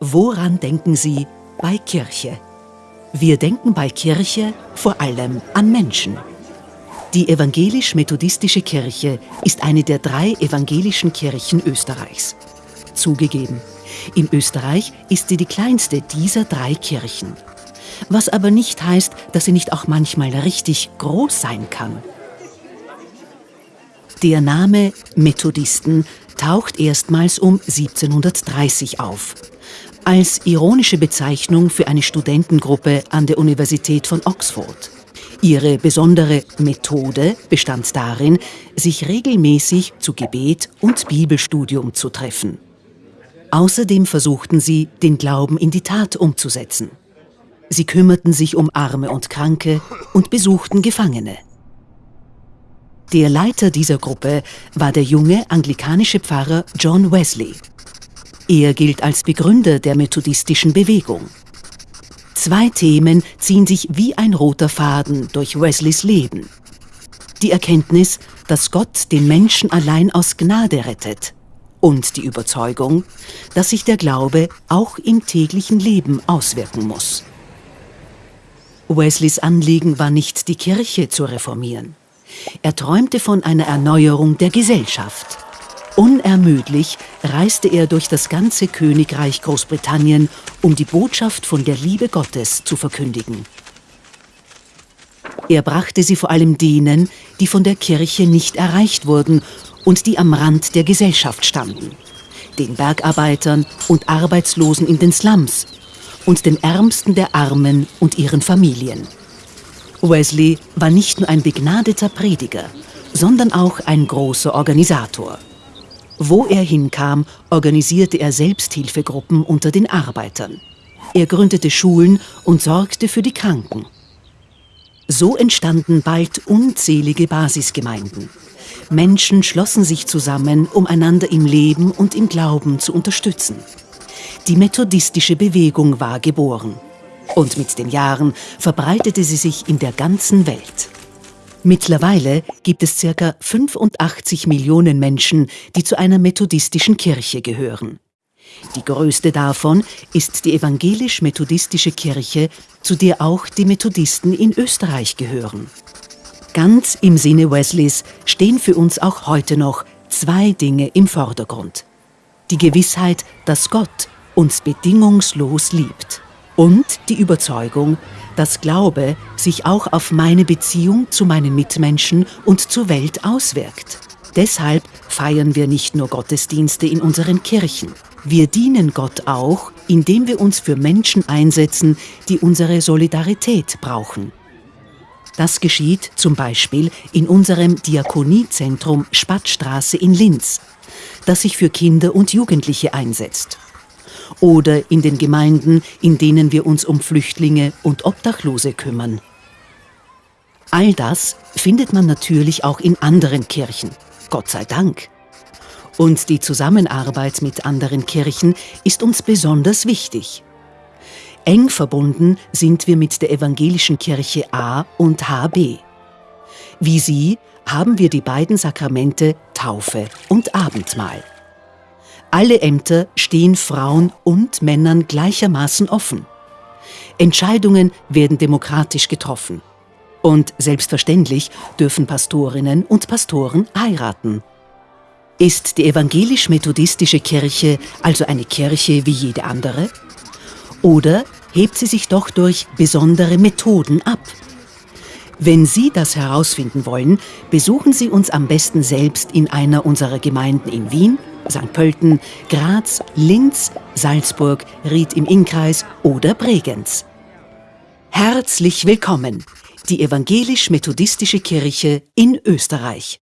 Woran denken Sie bei Kirche? Wir denken bei Kirche vor allem an Menschen. Die evangelisch-methodistische Kirche ist eine der drei evangelischen Kirchen Österreichs. Zugegeben, in Österreich ist sie die kleinste dieser drei Kirchen. Was aber nicht heißt, dass sie nicht auch manchmal richtig groß sein kann. Der Name Methodisten taucht erstmals um 1730 auf als ironische Bezeichnung für eine Studentengruppe an der Universität von Oxford. Ihre besondere Methode bestand darin, sich regelmäßig zu Gebet und Bibelstudium zu treffen. Außerdem versuchten sie, den Glauben in die Tat umzusetzen. Sie kümmerten sich um Arme und Kranke und besuchten Gefangene. Der Leiter dieser Gruppe war der junge anglikanische Pfarrer John Wesley, er gilt als Begründer der methodistischen Bewegung. Zwei Themen ziehen sich wie ein roter Faden durch Wesleys Leben. Die Erkenntnis, dass Gott den Menschen allein aus Gnade rettet und die Überzeugung, dass sich der Glaube auch im täglichen Leben auswirken muss. Wesleys Anliegen war nicht, die Kirche zu reformieren. Er träumte von einer Erneuerung der Gesellschaft. Unermüdlich reiste er durch das ganze Königreich Großbritannien, um die Botschaft von der Liebe Gottes zu verkündigen. Er brachte sie vor allem denen, die von der Kirche nicht erreicht wurden und die am Rand der Gesellschaft standen, den Bergarbeitern und Arbeitslosen in den Slums und den Ärmsten der Armen und ihren Familien. Wesley war nicht nur ein begnadeter Prediger, sondern auch ein großer Organisator. Wo er hinkam, organisierte er Selbsthilfegruppen unter den Arbeitern. Er gründete Schulen und sorgte für die Kranken. So entstanden bald unzählige Basisgemeinden. Menschen schlossen sich zusammen, um einander im Leben und im Glauben zu unterstützen. Die methodistische Bewegung war geboren. Und mit den Jahren verbreitete sie sich in der ganzen Welt. Mittlerweile gibt es ca. 85 Millionen Menschen, die zu einer methodistischen Kirche gehören. Die größte davon ist die evangelisch-methodistische Kirche, zu der auch die Methodisten in Österreich gehören. Ganz im Sinne Wesleys stehen für uns auch heute noch zwei Dinge im Vordergrund. Die Gewissheit, dass Gott uns bedingungslos liebt und die Überzeugung, dass Glaube sich auch auf meine Beziehung zu meinen Mitmenschen und zur Welt auswirkt. Deshalb feiern wir nicht nur Gottesdienste in unseren Kirchen. Wir dienen Gott auch, indem wir uns für Menschen einsetzen, die unsere Solidarität brauchen. Das geschieht zum Beispiel in unserem Diakoniezentrum Spattstraße in Linz, das sich für Kinder und Jugendliche einsetzt oder in den Gemeinden, in denen wir uns um Flüchtlinge und Obdachlose kümmern. All das findet man natürlich auch in anderen Kirchen, Gott sei Dank. Und die Zusammenarbeit mit anderen Kirchen ist uns besonders wichtig. Eng verbunden sind wir mit der evangelischen Kirche A und HB. Wie sie haben wir die beiden Sakramente Taufe und Abendmahl. Alle Ämter stehen Frauen und Männern gleichermaßen offen. Entscheidungen werden demokratisch getroffen. Und selbstverständlich dürfen Pastorinnen und Pastoren heiraten. Ist die evangelisch-methodistische Kirche also eine Kirche wie jede andere? Oder hebt sie sich doch durch besondere Methoden ab? Wenn Sie das herausfinden wollen, besuchen Sie uns am besten selbst in einer unserer Gemeinden in Wien St. Pölten, Graz, Linz, Salzburg, Ried im Innkreis oder Bregenz. Herzlich willkommen, die evangelisch-methodistische Kirche in Österreich.